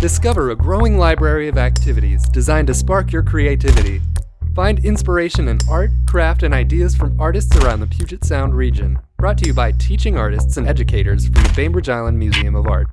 Discover a growing library of activities designed to spark your creativity. Find inspiration in art, craft, and ideas from artists around the Puget Sound region. Brought to you by teaching artists and educators from the Bainbridge Island Museum of Art.